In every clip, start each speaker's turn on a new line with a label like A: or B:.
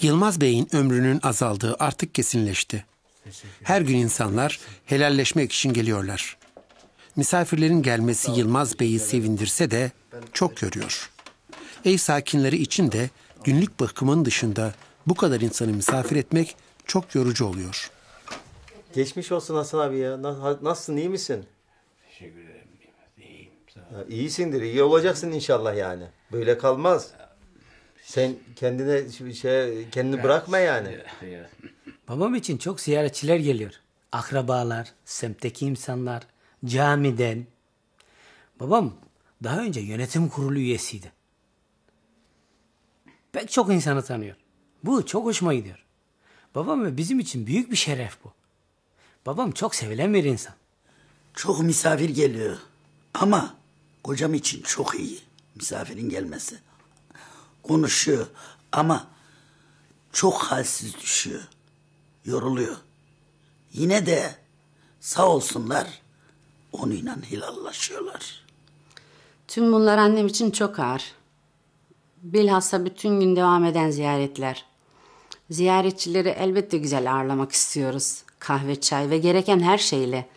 A: Yılmaz Bey'in ömrünün azaldığı artık kesinleşti. Her gün insanlar helalleşmek için geliyorlar. Misafirlerin gelmesi Yılmaz Bey'i sevindirse de çok yoruyor. Ev sakinleri için de günlük bakımın dışında bu kadar insanı misafir etmek çok yorucu oluyor.
B: Geçmiş olsun Hasan abi ya. Na- Nasılsın iyi misin?
C: Teşekkür ederim. İyiyim. Sağ ol.
B: İyisindir iyi olacaksın inşallah yani. Böyle kalmaz. Sen kendine şey kendini bırakma yani.
C: Ya,
D: Babam için çok ziyaretçiler geliyor. Akrabalar, semtteki insanlar, camiden. Babam daha önce yönetim kurulu üyesiydi. Pek çok insanı tanıyor. Bu çok hoşuma gidiyor. Babam ve bizim için büyük bir şeref bu. Babam çok sevilen bir insan.
E: Çok misafir geliyor. Ama kocam için çok iyi misafirin gelmesi. Konuşuyor ama çok halsiz düşüyor. Yoruluyor. Yine de sağ olsunlar onunla hilallaşıyorlar.
F: Tüm bunlar annem için çok ağır. Bilhassa bütün gün devam eden ziyaretler. Ziyaretçileri elbette güzel ağırlamak istiyoruz. Kahve, çay ve gereken her şeyle.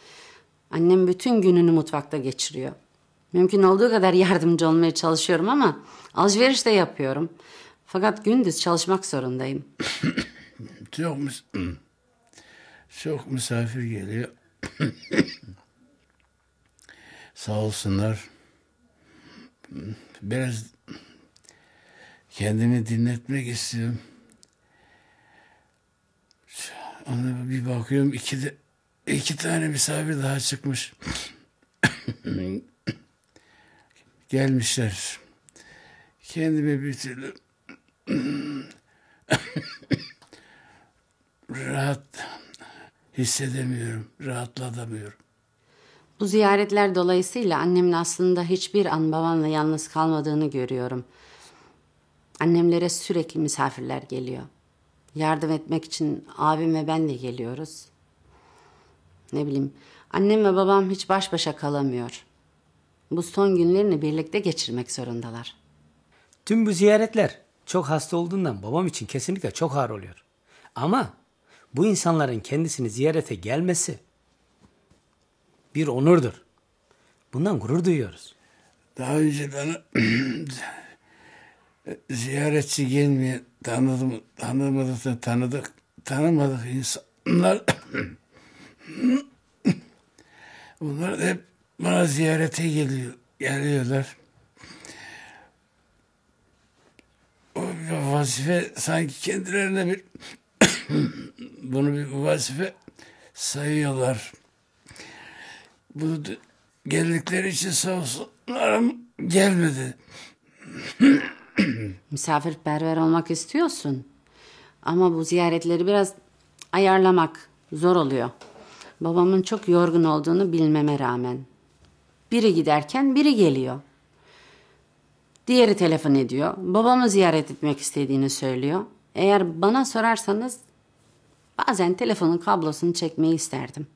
F: Annem bütün gününü mutfakta geçiriyor. Mümkün olduğu kadar yardımcı olmaya çalışıyorum ama alışveriş de yapıyorum. Fakat gündüz çalışmak zorundayım.
C: Çok, mis- çok misafir geliyor. Sağ olsunlar. Biraz kendimi dinletmek istiyorum. Ona bir bakıyorum iki de iki tane misafir daha çıkmış. Gelmişler. Kendimi bir türlü rahat hissedemiyorum, rahatlatamıyorum.
F: Bu ziyaretler dolayısıyla annemin aslında hiçbir an babamla yalnız kalmadığını görüyorum. Annemlere sürekli misafirler geliyor. Yardım etmek için abim ve ben de geliyoruz. Ne bileyim, annem ve babam hiç baş başa kalamıyor. Bu son günlerini birlikte geçirmek zorundalar.
D: Tüm bu ziyaretler çok hasta olduğundan babam için kesinlikle çok ağır oluyor. Ama bu insanların kendisini ziyarete gelmesi bir onurdur. Bundan gurur duyuyoruz.
C: Daha önce bana ziyaretçi gelmeyen tanıdım, tanımadık, tanıdık, tanımadık insanlar bunlar hep bana ziyarete geliyor, geliyorlar. O vazife sanki kendilerine bir bunu bir vazife sayıyorlar. Bu d- geldikleri için sağ olsunlar ama gelmedi.
F: Misafirperver olmak istiyorsun. Ama bu ziyaretleri biraz ayarlamak zor oluyor. Babamın çok yorgun olduğunu bilmeme rağmen. Biri giderken biri geliyor. Diğeri telefon ediyor. Babamı ziyaret etmek istediğini söylüyor. Eğer bana sorarsanız bazen telefonun kablosunu çekmeyi isterdim.